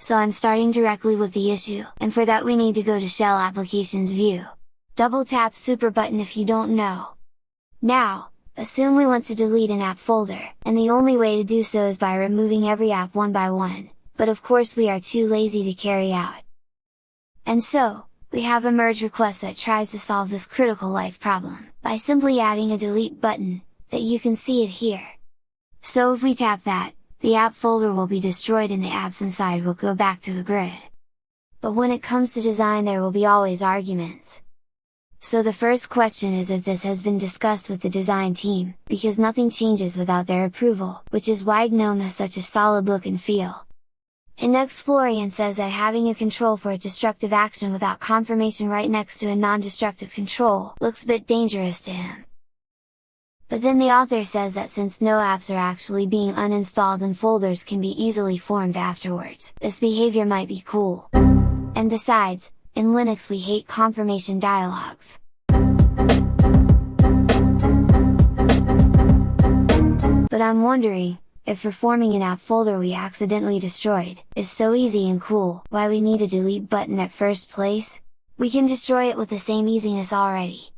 so I'm starting directly with the issue, and for that we need to go to Shell Applications View. Double tap Super button if you don't know. Now, assume we want to delete an app folder, and the only way to do so is by removing every app one by one, but of course we are too lazy to carry out. And so, we have a merge request that tries to solve this critical life problem, by simply adding a delete button, that you can see it here. So if we tap that, the app folder will be destroyed and the apps inside will go back to the grid. But when it comes to design there will be always arguments. So the first question is if this has been discussed with the design team, because nothing changes without their approval, which is why GNOME has such a solid look and feel. And next Florian says that having a control for a destructive action without confirmation right next to a non-destructive control looks a bit dangerous to him. But then the author says that since no apps are actually being uninstalled and folders can be easily formed afterwards, this behavior might be cool. And besides, in Linux we hate confirmation dialogues. But I'm wondering, if reforming an app folder we accidentally destroyed, is so easy and cool, why we need a delete button at first place? We can destroy it with the same easiness already.